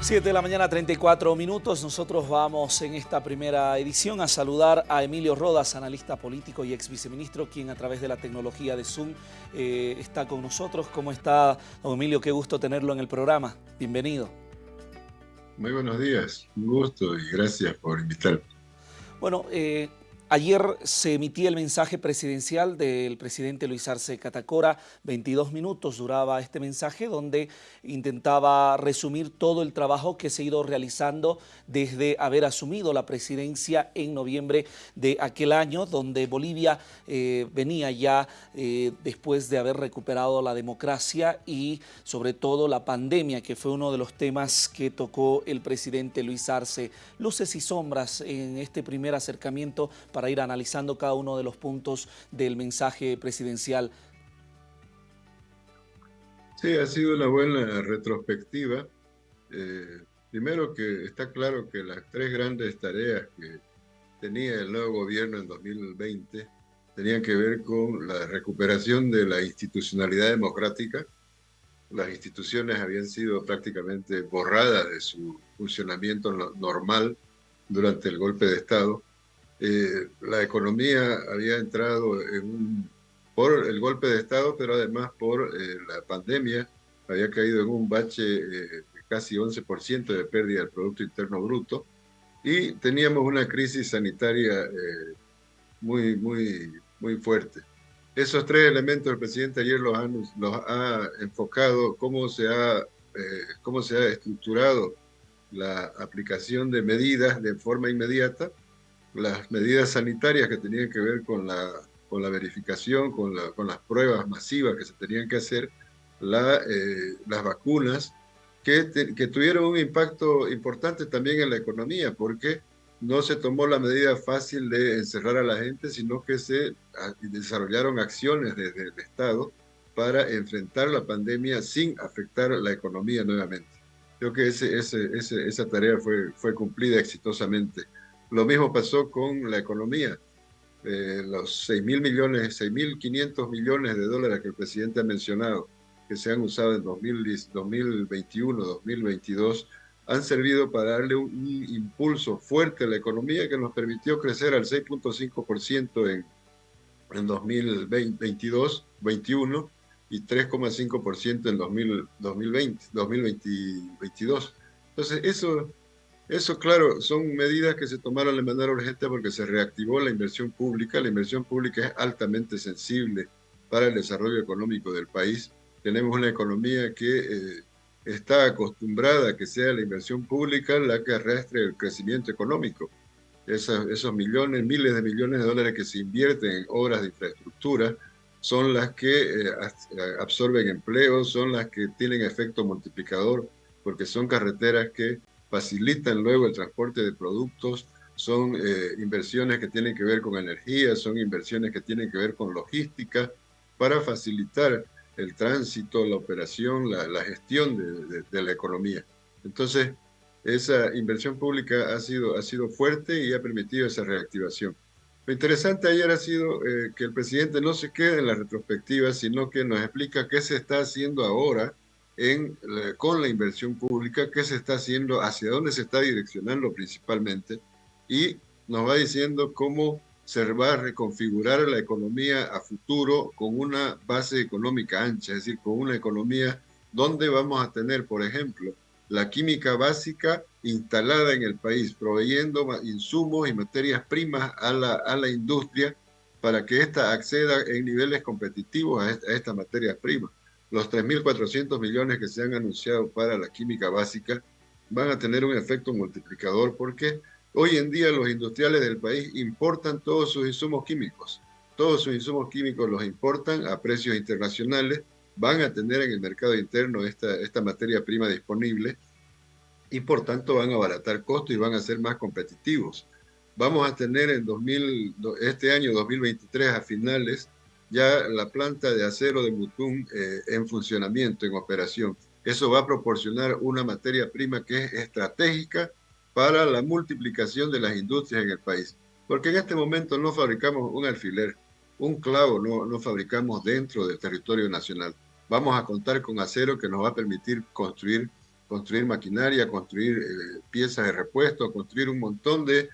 7 de la mañana, 34 minutos. Nosotros vamos en esta primera edición a saludar a Emilio Rodas, analista político y ex viceministro, quien a través de la tecnología de Zoom eh, está con nosotros. ¿Cómo está, don Emilio? Qué gusto tenerlo en el programa. Bienvenido. Muy buenos días. Un gusto y gracias por invitarme. Bueno, eh, Ayer se emitía el mensaje presidencial del presidente Luis Arce Catacora, 22 minutos duraba este mensaje donde intentaba resumir todo el trabajo que se ha ido realizando desde haber asumido la presidencia en noviembre de aquel año, donde Bolivia eh, venía ya eh, después de haber recuperado la democracia y sobre todo la pandemia, que fue uno de los temas que tocó el presidente Luis Arce. Luces y sombras en este primer acercamiento ir analizando cada uno de los puntos del mensaje presidencial. Sí, ha sido una buena retrospectiva. Eh, primero que está claro que las tres grandes tareas que tenía el nuevo gobierno en 2020 tenían que ver con la recuperación de la institucionalidad democrática. Las instituciones habían sido prácticamente borradas de su funcionamiento normal durante el golpe de Estado eh, la economía había entrado en por el golpe de Estado, pero además por eh, la pandemia, había caído en un bache eh, de casi 11% de pérdida del Producto Interno Bruto, y teníamos una crisis sanitaria muy, muy, muy fuerte. Esos tres elementos el presidente ayer los ha, los ha enfocado, cómo se ha, cómo se ha estructurado la aplicación de medidas de forma inmediata, las medidas sanitarias que tenían que ver con la, con la verificación, con, la, con las pruebas masivas que se tenían que hacer, la, eh, las vacunas, que, que tuvieron un impacto importante también en la economía, porque no se tomó la medida fácil de encerrar a la gente, sino que se desarrollaron acciones desde el Estado para enfrentar la pandemia sin afectar la economía nuevamente. Creo que esa tarea fue, fue cumplida exitosamente. Lo mismo pasó con la economía. Eh, los 6 mil millones, 6.500 millones de dólares que el presidente ha mencionado, que se han usado en 2021, 2022, han servido para darle un, impulso fuerte a la economía que nos permitió crecer al 6.5% en, en 2022, 2021 y 3,5% en 2020, 2022. Entonces, eso eso, claro, son medidas que se tomaron de manera urgente porque se reactivó la inversión pública. La inversión pública es altamente sensible para el desarrollo económico del país. Tenemos una economía que eh, está acostumbrada a que sea la inversión pública la que arrastre el crecimiento económico. esos millones, miles de millones de dólares que se invierten en obras de infraestructura son las que eh, absorben empleo, son las que tienen efecto multiplicador, porque son carreteras que facilitan luego el transporte de productos, son eh, inversiones que tienen que ver con energía, son inversiones que tienen que ver con logística, para facilitar el tránsito, la operación, la, gestión de, la economía. Entonces, esa inversión pública ha sido, ha sido fuerte y ha permitido esa reactivación. Lo interesante ayer ha sido eh, que el presidente no se quede en la retrospectiva, sino que nos explica qué se está haciendo ahora en, con la inversión pública, qué se está haciendo, hacia dónde se está direccionando principalmente, y nos va diciendo cómo se va a reconfigurar la economía a futuro con una base económica ancha, es decir, con una economía donde vamos a tener, por ejemplo, la química básica instalada en el país, proveyendo insumos y materias primas a la, a la industria para que ésta acceda en niveles competitivos a, esta, a estas materias primas los 3.400 millones que se han anunciado para la química básica van a tener un efecto multiplicador porque hoy en día los industriales del país importan todos sus insumos químicos. Todos sus insumos químicos los importan a precios internacionales, van a tener en el mercado interno esta, esta materia prima disponible y por tanto van a abaratar costos y van a ser más competitivos. Vamos a tener en 2000, este año 2023 a finales ya la planta de acero de Mutum eh, en funcionamiento, en operación. Eso va a proporcionar una materia prima que es estratégica para la multiplicación de las industrias en el país. Porque en este momento no fabricamos un alfiler, un clavo, no, no fabricamos dentro del territorio nacional. Vamos a contar con acero que nos va a permitir construir construir maquinaria, construir piezas de repuesto, construir un montón de,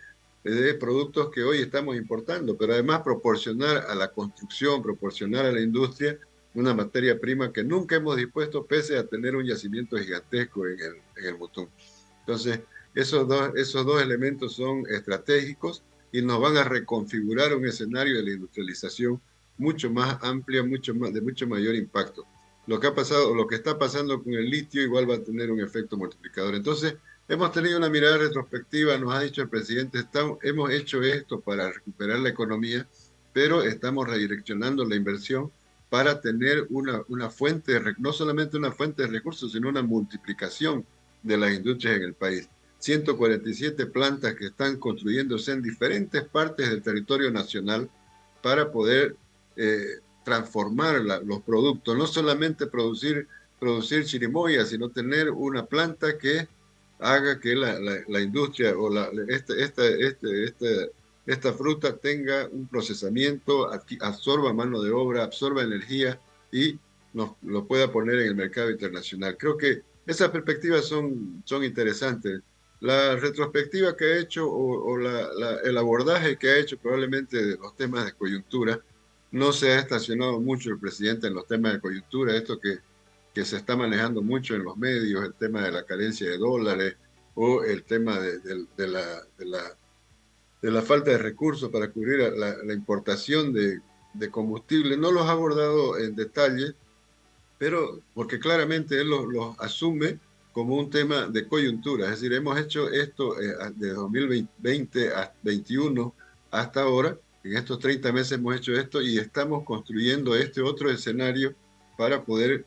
de productos que hoy estamos importando, pero además proporcionar a la construcción, proporcionar a la industria una materia prima que nunca hemos dispuesto pese a tener un yacimiento gigantesco en el, en el Mutum. Entonces, esos dos, esos dos elementos son estratégicos y nos van a reconfigurar un escenario de la industrialización mucho más amplia, mucho más, de mucho mayor impacto. Lo que ha pasado, lo que está pasando con el litio igual va a tener un efecto multiplicador. Entonces, hemos tenido una mirada retrospectiva, nos ha dicho el presidente, estamos, hemos hecho esto para recuperar la economía, pero estamos redireccionando la inversión para tener una, una fuente, no solamente una fuente de recursos, sino una multiplicación de las industrias en el país. 147 plantas que están construyéndose en diferentes partes del territorio nacional para poder eh, transformar los productos, no solamente producir, producir chirimoya, sino tener una planta que haga que la, la, industria o la, esta, esta, este, este, esta fruta tenga un procesamiento, absorba mano de obra, absorba energía y nos lo pueda poner en el mercado internacional. Creo que esas perspectivas son, son interesantes. La retrospectiva que ha hecho o, el abordaje que ha hecho probablemente de los temas de coyuntura, no se ha estacionado mucho el presidente en los temas de coyuntura, esto que, que se está manejando mucho en los medios, el tema de la carencia de dólares o el tema de, de, la, de la, falta de recursos para cubrir la, importación de, de combustible. No los ha abordado en detalle, pero porque claramente él los asume como un tema de coyuntura. Es decir, hemos hecho esto eh, de 2020 a 2021 hasta ahora. En estos 30 meses hemos hecho esto y estamos construyendo este otro escenario para poder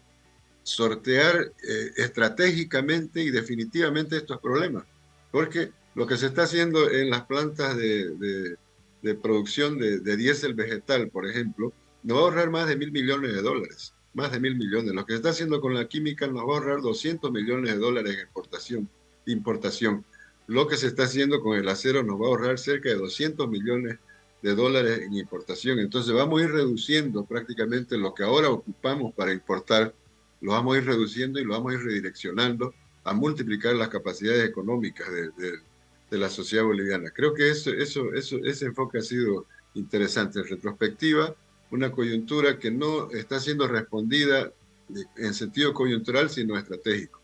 sortear eh, estratégicamente y definitivamente estos problemas. Porque lo que se está haciendo en las plantas de, de, producción de, de diésel vegetal, por ejemplo, nos va a ahorrar más de mil millones de dólares más de mil millones. Lo que se está haciendo con la química nos va a ahorrar 200 millones de dólares en exportación, importación. Lo que se está haciendo con el acero nos va a ahorrar cerca de 200 millones de dólares en importación. Entonces vamos a ir reduciendo prácticamente lo que ahora ocupamos para importar, lo vamos a ir reduciendo y lo vamos a ir redireccionando a multiplicar las capacidades económicas de, la sociedad boliviana. Creo que eso, eso, eso, ese enfoque ha sido interesante. En retrospectiva, una coyuntura que no está siendo respondida en sentido coyuntural, sino estratégico.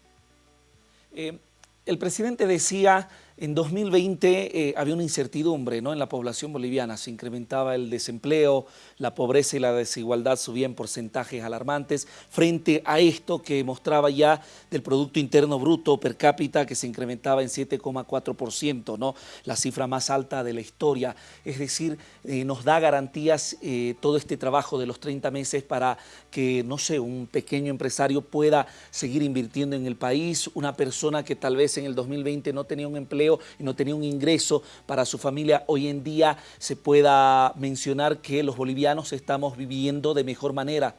Eh, el presidente decía en 2020 eh, había una incertidumbre ¿no? en la población boliviana, se incrementaba el desempleo, la pobreza y la desigualdad subían porcentajes alarmantes frente a esto que mostraba ya del Producto Interno Bruto per cápita que se incrementaba en 7,4%, ¿no? la cifra más alta de la historia. Es decir, eh, nos da garantías eh, todo este trabajo de los 30 meses para que, no sé, un pequeño empresario pueda seguir invirtiendo en el país, una persona que tal vez en el 2020 no tenía un empleo y no tenía un ingreso para su familia, hoy en día se pueda mencionar que los bolivianos estamos viviendo de mejor manera.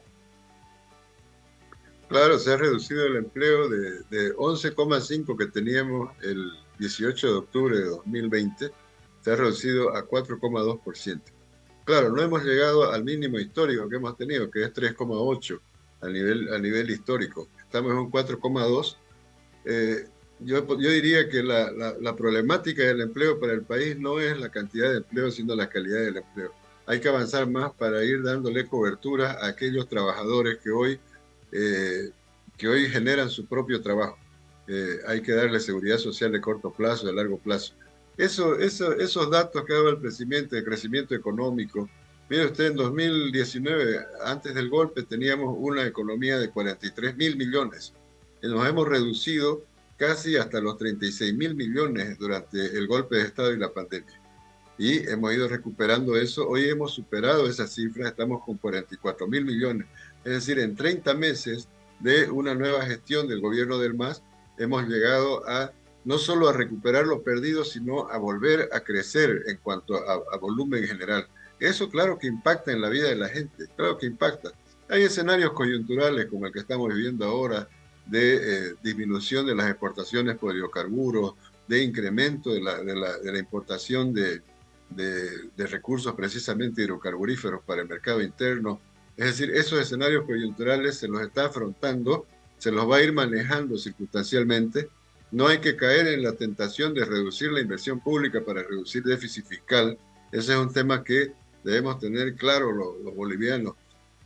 Claro, se ha reducido el empleo de, de 11,5 que teníamos el 18 de octubre de 2020, se ha reducido a 4,2%. Claro, no hemos llegado al mínimo histórico que hemos tenido, que es 3,8 a nivel, a nivel histórico. Estamos en un 4,2. Eh, yo, diría que la, la, problemática del empleo para el país no es la cantidad de empleo, sino la calidad del empleo. Hay que avanzar más para ir dándole cobertura a aquellos trabajadores que hoy, eh, que hoy generan su propio trabajo. Eh, hay que darle seguridad social de corto plazo, de largo plazo. Eso, eso, esos datos que dado el crecimiento, el crecimiento económico. Mire usted, en 2019, antes del golpe, teníamos una economía de 43 mil millones. Nos hemos reducido casi hasta los 36 mil millones durante el golpe de Estado y la pandemia. Y hemos ido recuperando eso. Hoy hemos superado esa cifra, estamos con 44 mil millones. Es decir, en 30 meses de una nueva gestión del gobierno del MAS, hemos llegado a no solo a recuperar lo perdido, sino a volver a crecer en cuanto a, a volumen general. Eso claro que impacta en la vida de la gente, claro que impacta. Hay escenarios coyunturales como el que estamos viviendo ahora, de eh, disminución de las exportaciones por hidrocarburos, de incremento de la, de la, importación de, de, recursos precisamente hidrocarburíferos para el mercado interno. Es decir, esos escenarios coyunturales se los está afrontando se los va a ir manejando circunstancialmente. No hay que caer en la tentación de reducir la inversión pública para reducir déficit fiscal. Ese es un tema que debemos tener claro los, bolivianos.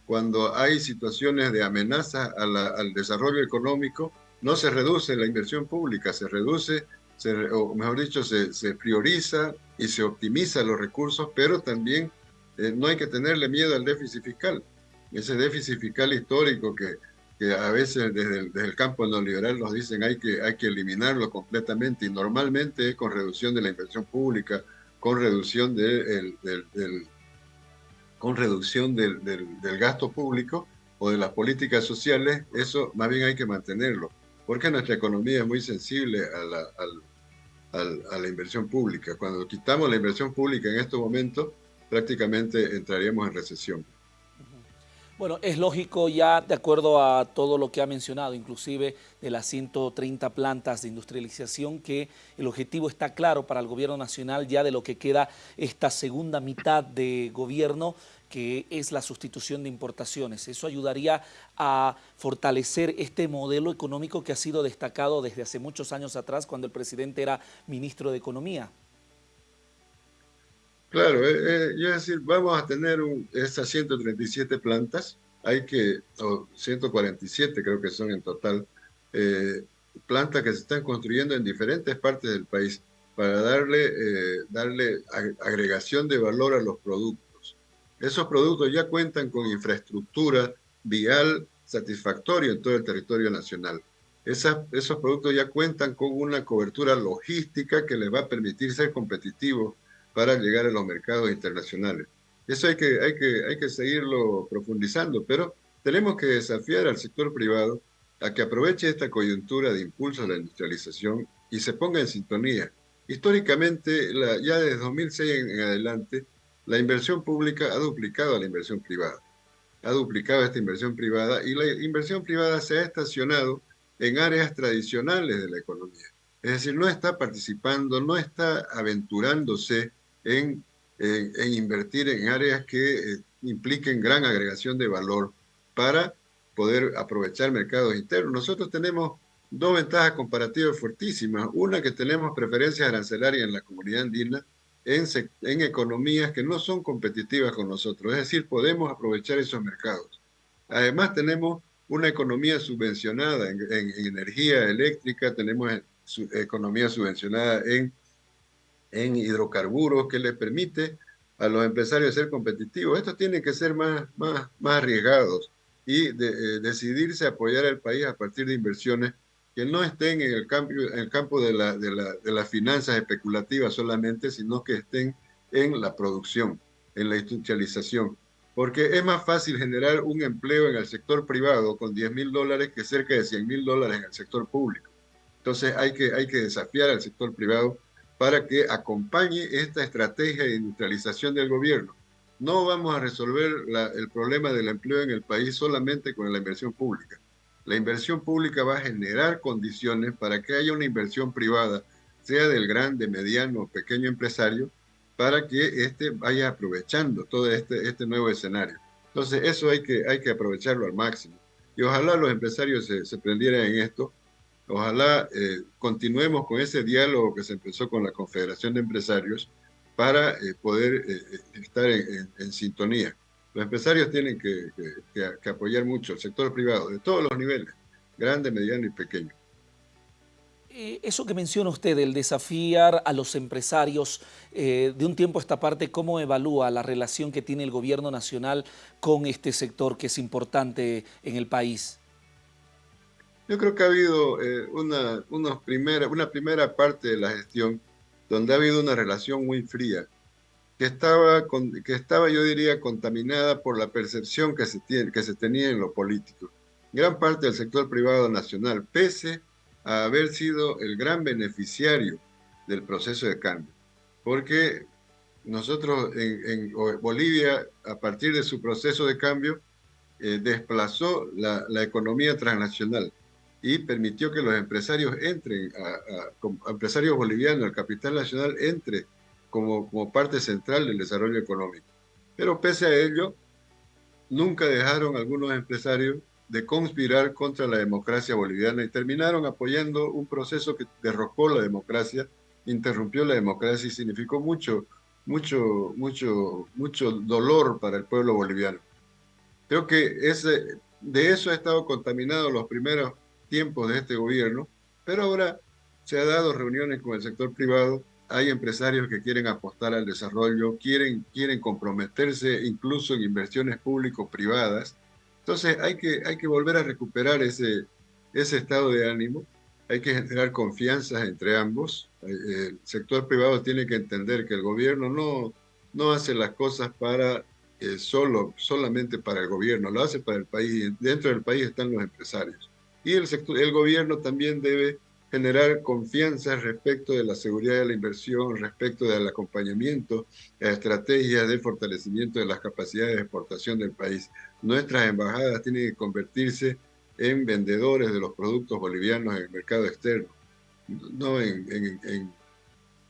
Cuando hay situaciones de amenaza al desarrollo económico, no se reduce la inversión pública, se reduce, o mejor dicho, se, se, prioriza y se optimiza los recursos, pero también eh, no hay que tenerle miedo al déficit fiscal. Ese déficit fiscal histórico que, que a veces desde el, desde el, campo neoliberal nos dicen hay que, hay que eliminarlo completamente y normalmente es con reducción de la inversión pública, con reducción de, del, con reducción del, gasto público o de las políticas sociales, eso más bien hay que mantenerlo, porque nuestra economía es muy sensible a la, a la inversión pública. Cuando quitamos la inversión pública en estos momentos, prácticamente entraríamos en recesión. Bueno, es lógico ya, de acuerdo a todo lo que ha mencionado, inclusive de las 130 plantas de industrialización, que el objetivo está claro para el gobierno nacional ya de lo que queda esta segunda mitad de gobierno, que es la sustitución de importaciones. Eso ayudaría a fortalecer este modelo económico que ha sido destacado desde hace muchos años atrás, cuando el presidente era ministro de Economía. Claro, eh, eh, yo decir, vamos a tener un, estas 137 plantas, hay que, o 147 creo que son en total, eh, plantas que se están construyendo en diferentes partes del país para darle, darle agregación de valor a los productos. Esos productos ya cuentan con infraestructura vial satisfactoria en todo el territorio nacional. esos productos ya cuentan con una cobertura logística que les va a permitir ser competitivos para llegar a los mercados internacionales. Eso hay que, hay que, hay que seguirlo profundizando, pero tenemos que desafiar al sector privado a que aproveche esta coyuntura de impulso a la industrialización y se ponga en sintonía. Históricamente, la, ya desde 2006 en, adelante, la inversión pública ha duplicado a la inversión privada. Ha duplicado esta inversión privada y la inversión privada se ha estacionado en áreas tradicionales de la economía. Es decir, no está participando, no está aventurándose en, invertir en áreas que eh, impliquen gran agregación de valor para poder aprovechar mercados internos. Nosotros tenemos dos ventajas comparativas fuertísimas. Una, que tenemos preferencias arancelarias en la comunidad andina en, en economías que no son competitivas con nosotros. Es decir, podemos aprovechar esos mercados. Además, tenemos una economía subvencionada en, en energía eléctrica, tenemos su, economía subvencionada en en hidrocarburos que le permite a los empresarios ser competitivos. Estos tienen que ser más, más, más arriesgados y eh, decidirse apoyar al país a partir de inversiones que no estén en el campo, en el campo de, la, de, la, de las finanzas especulativas solamente, sino que estén en la producción, en la industrialización. Porque es más fácil generar un empleo en el sector privado con 10 mil dólares que cerca de 100 mil dólares en el sector público. Entonces hay que, hay que desafiar al sector privado para que acompañe esta estrategia de industrialización del gobierno. No vamos a resolver el problema del empleo en el país solamente con la inversión pública. La inversión pública va a generar condiciones para que haya una inversión privada, sea del grande, mediano o pequeño empresario, para que éste vaya aprovechando todo este, este nuevo escenario. Entonces, eso hay que, hay que aprovecharlo al máximo. Y ojalá los empresarios se, se prendieran en esto Ojalá eh, continuemos con ese diálogo que se empezó con la Confederación de Empresarios para eh, poder eh, estar en, sintonía. Los empresarios tienen que, apoyar mucho el sector privado de todos los niveles, grande, mediano y pequeño. Eso que menciona usted, el desafiar a los empresarios, de un tiempo a esta parte, ¿cómo evalúa la relación que tiene el gobierno nacional con este sector que es importante en el país? Yo creo que ha habido eh, una, primera, una primera parte de la gestión donde ha habido una relación muy fría, que estaba, que estaba yo diría, contaminada por la percepción que se, tiene, que se tenía en lo político. Gran parte del sector privado nacional, pese a haber sido el gran beneficiario del proceso de cambio, porque nosotros en, Bolivia, a partir de su proceso de cambio, eh, desplazó la, la economía transnacional y permitió que los empresarios entren, a, empresarios bolivianos, el capital nacional entre como, como parte central del desarrollo económico. Pero pese a ello, nunca dejaron algunos empresarios de conspirar contra la democracia boliviana y terminaron apoyando un proceso que derrocó la democracia, interrumpió la democracia y significó mucho, mucho, mucho, mucho dolor para el pueblo boliviano. Creo que ese, de eso ha estado contaminado los primeros tiempos de este gobierno, pero ahora se ha dado reuniones con el sector privado, hay empresarios que quieren apostar al desarrollo, quieren, quieren comprometerse incluso en inversiones público-privadas. Entonces hay que, hay que volver a recuperar ese, ese estado de ánimo, hay que generar confianza entre ambos. Eh, el sector privado tiene que entender que el gobierno no, no hace las cosas para eh, solo, solamente para el gobierno, lo hace para el país. Dentro del país están los empresarios. Y el, sector, el gobierno también debe generar confianza respecto de la seguridad de la inversión, respecto del acompañamiento a estrategias de fortalecimiento de las capacidades de exportación del país. Nuestras embajadas tienen que convertirse en vendedores de los productos bolivianos en el mercado externo, no en, en,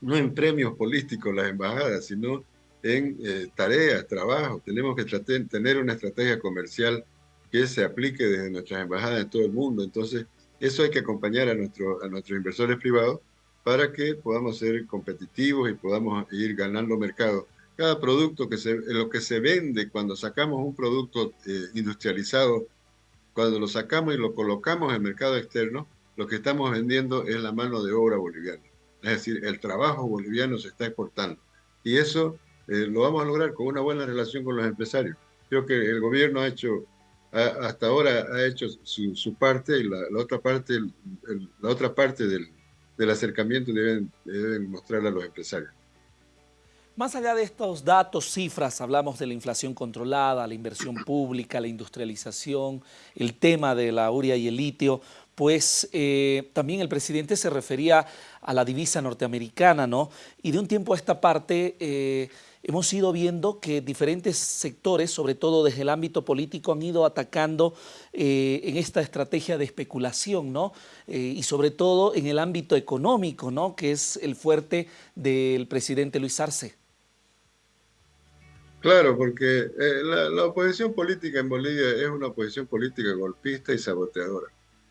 no en premios políticos las embajadas, sino en eh, tareas, trabajo. Tenemos que tener una estrategia comercial que se aplique desde nuestras embajadas en todo el mundo. Entonces, eso hay que acompañar a, nuestro, a nuestros inversores privados para que podamos ser competitivos y podamos ir ganando mercado. Cada producto que se, lo que se vende cuando sacamos un producto eh, industrializado, cuando lo sacamos y lo colocamos en el mercado externo, lo que estamos vendiendo es la mano de obra boliviana. Es decir, el trabajo boliviano se está exportando. Y eso eh, lo vamos a lograr con una buena relación con los empresarios. Creo que el gobierno ha hecho, hasta ahora ha hecho su, parte y la, otra parte, la otra parte del, del acercamiento deben, deben mostrarla a los empresarios. Más allá de estos datos, cifras, hablamos de la inflación controlada, la inversión pública, la industrialización, el tema de la uria y el litio, pues eh, también el presidente se refería a la divisa norteamericana, ¿no? Y de un tiempo a esta parte eh, hemos ido viendo que diferentes sectores, sobre todo desde el ámbito político, han ido atacando eh, en esta estrategia de especulación, ¿no? y sobre todo en el ámbito económico, ¿no? Que es el fuerte del presidente Luis Arce. Claro, porque la oposición política en Bolivia es una oposición política golpista y saboteadora.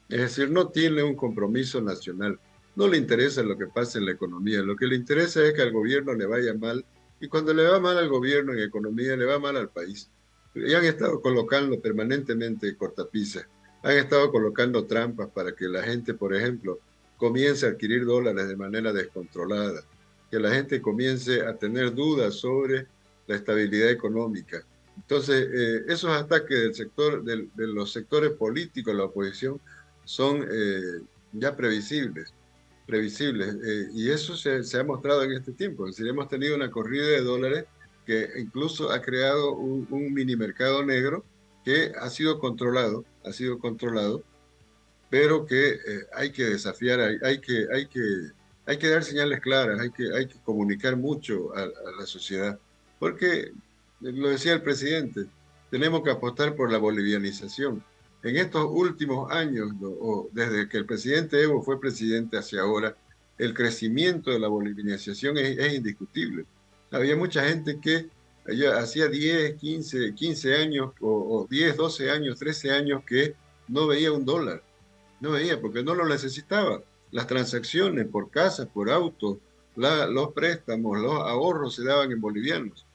Es decir, no tiene un compromiso nacional. No le interesa lo que pasa en la economía. Lo que le interesa es que al gobierno le vaya mal. Y cuando le va mal al gobierno en economía, le va mal al país. Y han estado colocando permanentemente cortapisas. Han estado colocando trampas para que la gente, por ejemplo, comience a adquirir dólares de manera descontrolada. Que la gente comience a tener dudas sobre la estabilidad económica. Entonces, eh, esos ataques del sector, de los sectores políticos, la oposición, son eh, ya previsibles, previsibles. Eh, y eso se, ha mostrado en este tiempo. Es decir, hemos tenido una corrida de dólares que incluso ha creado un, mini mercado negro que ha sido controlado, ha sido controlado, pero que eh, hay que desafiar, hay, hay, que, hay, que, hay que dar señales claras, hay que, hay que comunicar mucho a, a la sociedad, porque, lo decía el presidente, tenemos que apostar por la bolivianización en estos últimos años, o desde que el presidente Evo fue presidente hacia ahora, el crecimiento de la bolivianización es, indiscutible. Había mucha gente que hacía 10, 15, 15 años, o, 10, 12 años, 13 años que no veía un dólar. No veía porque no lo necesitaba. Las transacciones por casas, por autos, los préstamos, los ahorros se daban en bolivianos.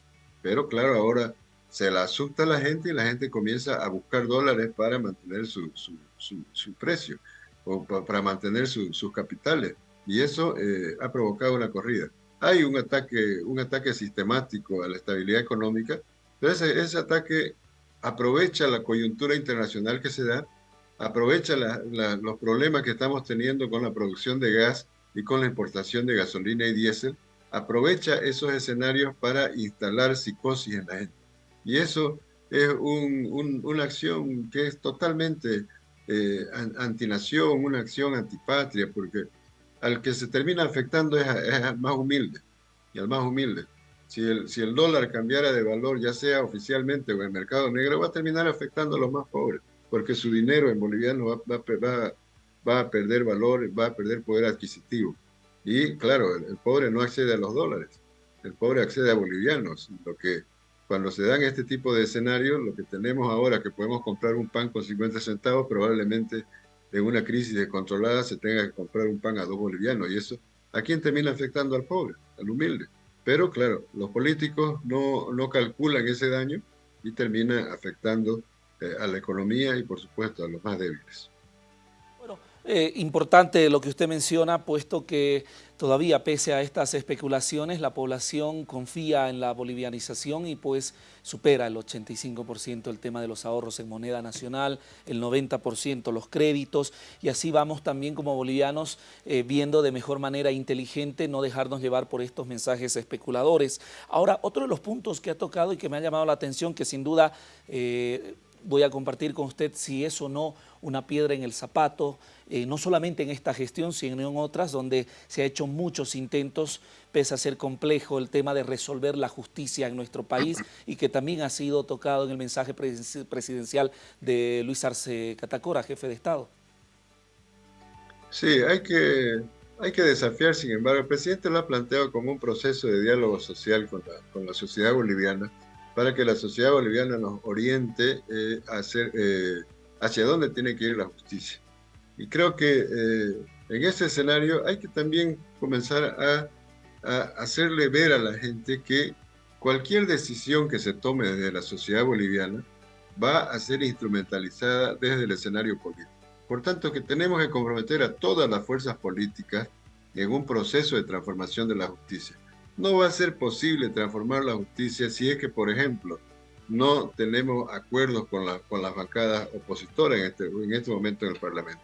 Pero claro, ahora se la asusta a la gente y la gente comienza a buscar dólares para mantener su, su, precio o para mantener sus capitales. Y eso eh, ha provocado una corrida. Hay un ataque, un ataque sistemático a la estabilidad económica, pero ese, ataque aprovecha la coyuntura internacional que se da, aprovecha los problemas que estamos teniendo con la producción de gas y con la importación de gasolina y diésel, aprovecha esos escenarios para instalar psicosis en la gente. Y eso es una acción que es totalmente eh, antinación, una acción antipatria, porque al que se termina afectando es, al más humilde, y al más humilde. Si el, si el dólar cambiara de valor, ya sea oficialmente o en el mercado negro, va a terminar afectando a los más pobres, porque su dinero en boliviano va, va, va a perder valor, va a perder poder adquisitivo. Y claro, el, el, pobre no accede a los dólares, el pobre accede a bolivianos, lo que cuando se dan este tipo de escenarios, lo que tenemos ahora, que podemos comprar un pan con 50 centavos, probablemente en una crisis descontrolada se tenga que comprar un pan a dos bolivianos. Y eso, ¿a quién termina afectando al pobre, al humilde? Pero claro, los políticos no, no calculan ese daño y termina afectando eh, a la economía y por supuesto a los más débiles. Eh, importante lo que usted menciona, puesto que todavía pese a estas especulaciones, la población confía en la bolivianización y pues supera el 85% el tema de los ahorros en moneda nacional, el 90% los créditos y así vamos también como bolivianos eh, viendo de mejor manera inteligente no dejarnos llevar por estos mensajes especuladores. Ahora, otro de los puntos que ha tocado y que me ha llamado la atención, que sin duda eh, voy a compartir con usted si es o no una piedra en el zapato, eh, no solamente en esta gestión, sino en otras donde se ha hecho muchos intentos, pese a ser complejo el tema de resolver la justicia en nuestro país y que también ha sido tocado en el mensaje presidencial de Luis Arce Catacora, jefe de Estado. Sí, hay que, hay que desafiar, sin embargo, el presidente lo ha planteado como un proceso de diálogo social con la, con la sociedad boliviana, para que la sociedad boliviana nos oriente eh, eh, hacia dónde tiene que ir la justicia. Y creo que eh, en ese escenario hay que también comenzar a, a, hacerle ver a la gente que cualquier decisión que se tome desde la sociedad boliviana va a ser instrumentalizada desde el escenario político. Por tanto, que tenemos que comprometer a todas las fuerzas políticas en un proceso de transformación de la justicia no va a ser posible transformar la justicia si es que, por ejemplo, no tenemos acuerdos con, la, con las bancadas opositoras en este, en este momento en el Parlamento.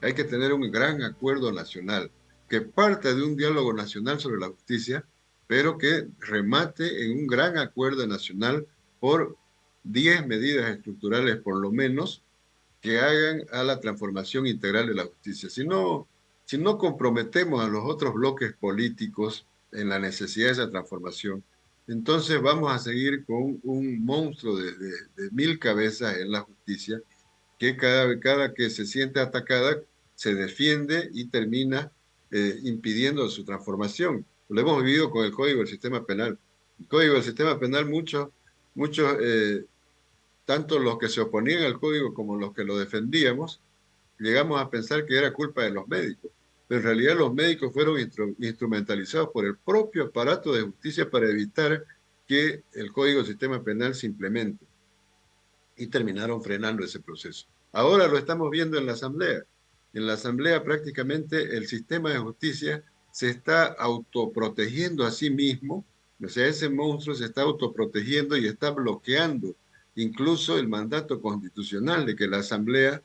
Hay que tener un gran acuerdo nacional que parte de un diálogo nacional sobre la justicia, pero que remate en un gran acuerdo nacional por 10 medidas estructurales por lo menos que hagan a la transformación integral de la justicia. Si no, si no comprometemos a los otros bloques políticos en la necesidad de esa transformación, entonces vamos a seguir con un monstruo de, mil cabezas en la justicia que cada, cada que se siente atacada se defiende y termina eh, impidiendo su transformación. Lo hemos vivido con el Código del Sistema Penal. Código del Sistema Penal, muchos, muchos eh, tanto los que se oponían al Código como los que lo defendíamos, llegamos a pensar que era culpa de los médicos en realidad los médicos fueron instrumentalizados por el propio aparato de justicia para evitar que el Código de Sistema Penal se implemente. Y terminaron frenando ese proceso. Ahora lo estamos viendo en la Asamblea. En la Asamblea prácticamente el sistema de justicia se está autoprotegiendo a sí mismo, o sea, ese monstruo se está autoprotegiendo y está bloqueando incluso el mandato constitucional de que la Asamblea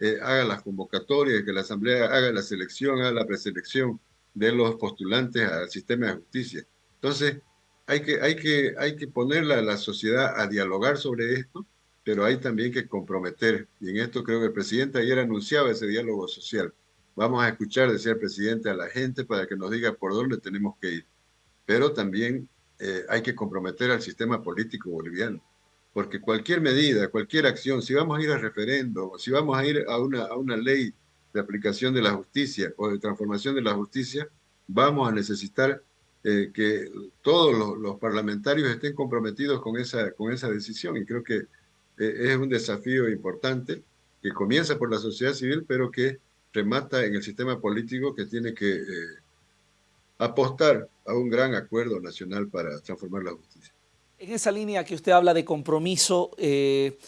eh, haga las convocatorias, que la Asamblea haga la selección, haga la preselección de los postulantes al sistema de justicia. Entonces, hay que, hay que, hay que ponerla a la sociedad a dialogar sobre esto, pero hay también que comprometer, y en esto creo que el presidente ayer anunciaba ese diálogo social. Vamos a escuchar, decía el presidente, a la gente para que nos diga por dónde tenemos que ir. Pero también eh, hay que comprometer al sistema político boliviano porque cualquier medida, cualquier acción, si vamos a ir a referendo, si vamos a ir a una, ley de aplicación de la justicia o de transformación de la justicia, vamos a necesitar eh, que todos los, parlamentarios estén comprometidos con esa, con esa decisión. Y creo que eh, es un desafío importante que comienza por la sociedad civil, pero que remata en el sistema político que tiene que eh, apostar a un gran acuerdo nacional para transformar la justicia. En esa línea que usted habla de compromiso eh,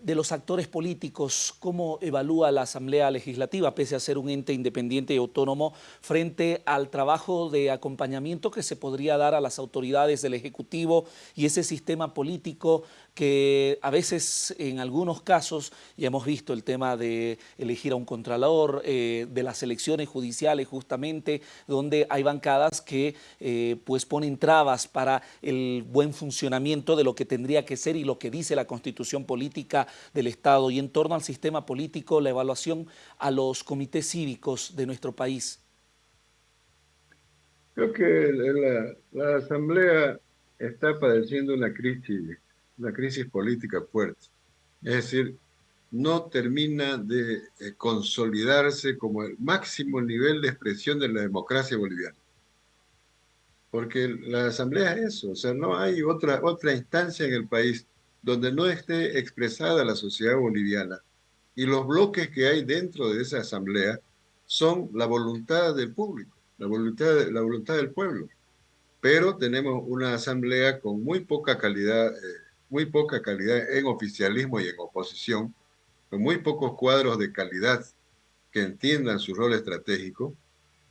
de los actores políticos, ¿cómo evalúa la Asamblea Legislativa, pese a ser un ente independiente y autónomo, frente al trabajo de acompañamiento que se podría dar a las autoridades del Ejecutivo y ese sistema político que a veces en algunos casos, ya hemos visto el tema de elegir a un contralor, eh, de las elecciones judiciales justamente, donde hay bancadas que eh, pues ponen trabas para el buen funcionamiento de lo que tendría que ser y lo que dice la Constitución Política del Estado y en torno al sistema político, la evaluación a los comités cívicos de nuestro país. Creo que la, la Asamblea está padeciendo una crisis una crisis política fuerte. Es decir, no termina de eh, consolidarse como el máximo nivel de expresión de la democracia boliviana. porque la asamblea es eso, o sea, no hay otra, otra instancia en el país donde no esté expresada la sociedad boliviana y los bloques que hay dentro de esa asamblea son la voluntad del público, la voluntad, la voluntad del pueblo. Pero tenemos una asamblea con muy poca calidad, eh, muy poca calidad en oficialismo y en oposición, con muy pocos cuadros de calidad que entiendan su rol estratégico.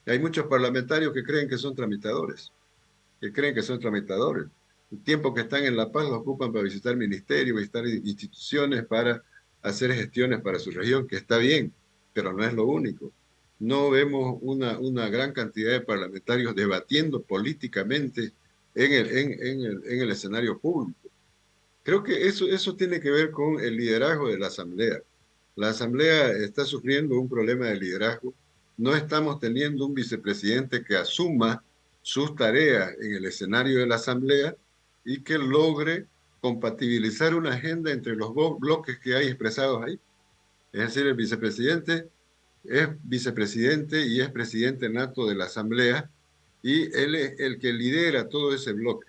Hay muchos parlamentarios que creen que son tramitadores que creen que son tramitadores. El tiempo que están en La Paz lo ocupan para visitar ministerios, visitar instituciones, para hacer gestiones para su región, que está bien, pero no es lo único. No vemos una, una gran cantidad de parlamentarios debatiendo políticamente en, el, en el escenario público. Creo que eso, eso tiene que ver con el liderazgo de la Asamblea. La Asamblea está sufriendo un problema de liderazgo. No estamos teniendo un vicepresidente que asuma sus tareas en el escenario de la Asamblea y que logre compatibilizar una agenda entre los bloques que hay expresados ahí. Es decir, el vicepresidente es vicepresidente y es presidente nato de la Asamblea y él es el que lidera todo ese bloque.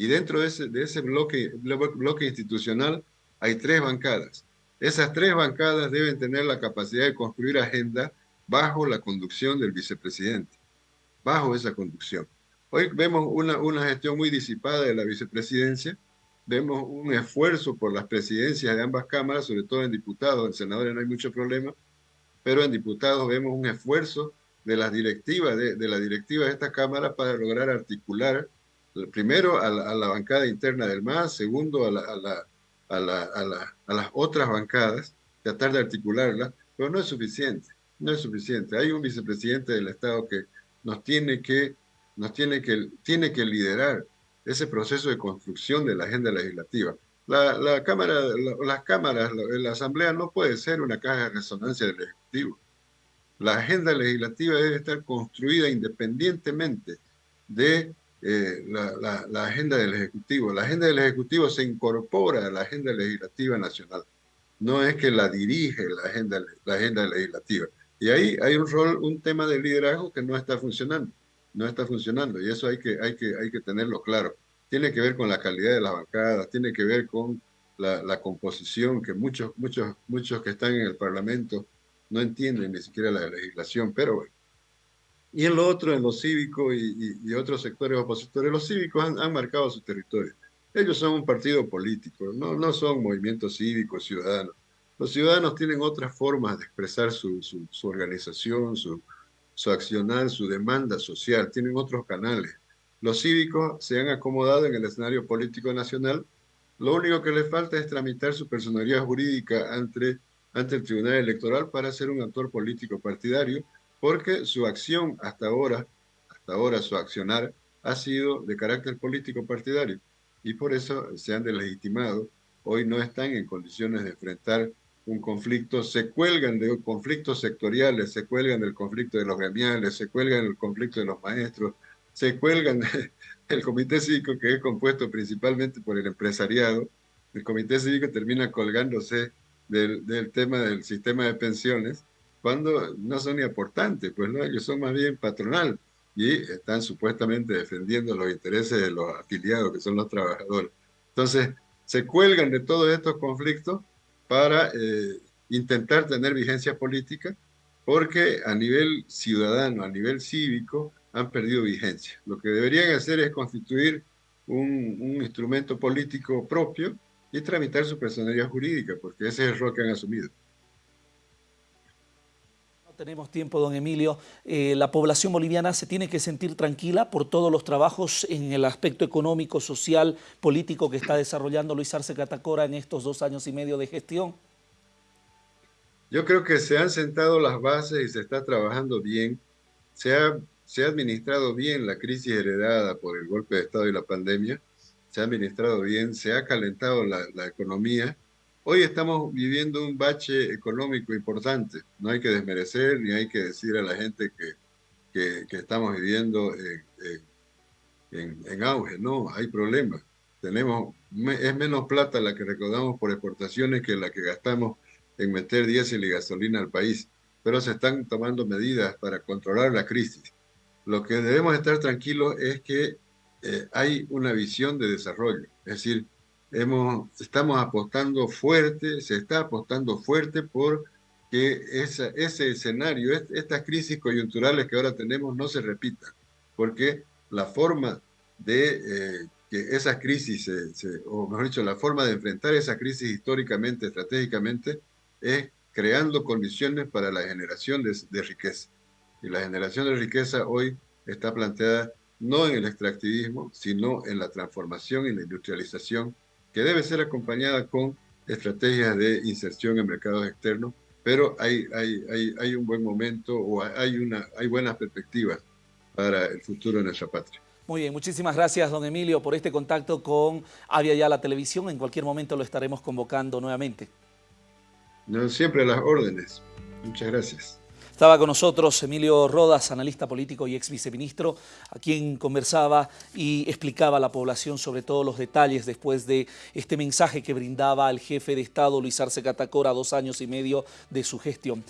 Y dentro de ese, de ese bloque, bloque institucional hay tres bancadas. Esas tres bancadas deben tener la capacidad de construir agenda bajo la conducción del vicepresidente bajo esa conducción. Hoy vemos una, una gestión muy disipada de la vicepresidencia, vemos un esfuerzo por las presidencias de ambas cámaras, sobre todo en diputados, en senadores no hay mucho problema, pero en diputados vemos un esfuerzo de las directivas, de, de la directiva de esta Cámara para lograr articular, primero a la, bancada interna del MAS, segundo a, la, a, la, a, la, a, las otras bancadas, tratar de articularlas, pero no es suficiente, no es suficiente. Hay un vicepresidente del Estado que nos tiene que, nos tiene que, tiene que liderar ese proceso de construcción de la agenda legislativa. La, la Cámara, las cámaras, la, Asamblea no puede ser una caja de resonancia del Ejecutivo. La agenda legislativa debe estar construida independientemente de eh, la, la, agenda del Ejecutivo. La agenda del Ejecutivo se incorpora a la agenda legislativa nacional. No es que la dirige la agenda, la agenda legislativa. Y ahí hay un rol, un tema de liderazgo que no está funcionando, no está funcionando y eso hay que, hay que, hay que tenerlo claro. Tiene que ver con la calidad de las bancadas, tiene que ver con la, la composición que muchos, muchos, muchos que están en el Parlamento no entienden ni siquiera la legislación, pero bueno. Y en lo otro, en lo cívico y, y, y otros sectores opositores, los cívicos han, han, marcado su territorio. Ellos son un partido político, no, no son movimientos cívicos, ciudadanos. Los ciudadanos tienen otras formas de expresar su, su, su organización, su, su accionar, su demanda social, tienen otros canales. Los cívicos se han acomodado en el escenario político nacional. Lo único que les falta es tramitar su personalidad jurídica ante, ante el Tribunal Electoral para ser un actor político partidario, porque su acción hasta ahora, hasta ahora su accionar, ha sido de carácter político partidario. Y por eso se han delegitimado. Hoy no están en condiciones de enfrentar un conflicto, se cuelgan de conflictos sectoriales, se cuelgan del conflicto de los gremiales, se cuelgan del conflicto de los maestros, se cuelgan del comité cívico que es compuesto principalmente por el empresariado. El comité cívico termina colgándose del, del tema del sistema de pensiones cuando no son ni aportantes, pues no, ellos son más bien patronal y están supuestamente defendiendo los intereses de los afiliados, que son los trabajadores. Entonces, se cuelgan de todos estos conflictos para eh, intentar tener vigencia política, porque a nivel ciudadano, a nivel cívico, han perdido vigencia. Lo que deberían hacer es constituir un, un instrumento político propio y tramitar su personalidad jurídica, porque ese es el rol que han asumido tenemos tiempo, don Emilio. Eh, la población boliviana se tiene que sentir tranquila por todos los trabajos en el aspecto económico, social, político que está desarrollando Luis Arce Catacora en estos dos años y medio de gestión. Yo creo que se han sentado las bases y se está trabajando bien. Se ha, se ha administrado bien la crisis heredada por el golpe de Estado y la pandemia. Se ha administrado bien, se ha calentado la, la economía Hoy estamos viviendo un bache económico importante. No hay que desmerecer ni hay que decir a la gente que, que, que estamos viviendo en, en, en, auge. No, hay problemas. Tenemos, es menos plata la que recaudamos por exportaciones que la que gastamos en meter diésel y gasolina al país. Pero se están tomando medidas para controlar la crisis. Lo que debemos estar tranquilos es que eh, hay una visión de desarrollo. Es decir, hemos, estamos apostando fuerte, se está apostando fuerte por que ese escenario, estas crisis coyunturales que ahora tenemos no se repitan, porque la forma de eh, que esas crisis, o mejor dicho, la forma de enfrentar esa crisis históricamente, estratégicamente, es creando condiciones para la generación de riqueza. Y la generación de riqueza hoy está planteada no en el extractivismo, sino en la transformación y la industrialización, que debe ser acompañada con estrategias de inserción en mercados externos, pero hay, hay, hay, hay un buen momento o hay, una, hay buenas perspectivas para el futuro de nuestra patria. Muy bien, muchísimas gracias, don Emilio, por este contacto con Avia Ya la Televisión. En cualquier momento lo estaremos convocando nuevamente. No, siempre a las órdenes. Muchas gracias. Estaba con nosotros Emilio Rodas, analista político y ex viceministro, a quien conversaba y explicaba a la población sobre todos los detalles después de este mensaje que brindaba el jefe de Estado, Luis Arce Catacora, dos años y medio de su gestión.